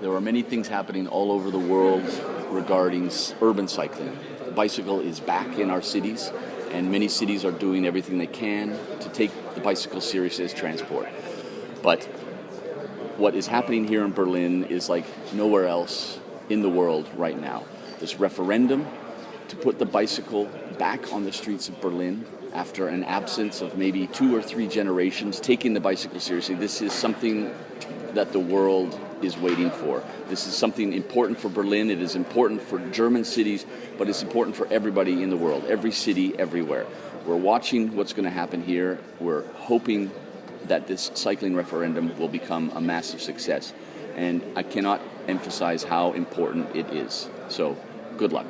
There are many things happening all over the world regarding urban cycling. The bicycle is back in our cities, and many cities are doing everything they can to take the bicycle seriously as transport. But what is happening here in Berlin is like nowhere else in the world right now. This referendum to put the bicycle back on the streets of Berlin after an absence of maybe two or three generations taking the bicycle seriously. This is something that the world is waiting for. This is something important for Berlin, it is important for German cities, but it's important for everybody in the world, every city, everywhere. We're watching what's going to happen here. We're hoping that this cycling referendum will become a massive success. And I cannot emphasize how important it is. So, good luck.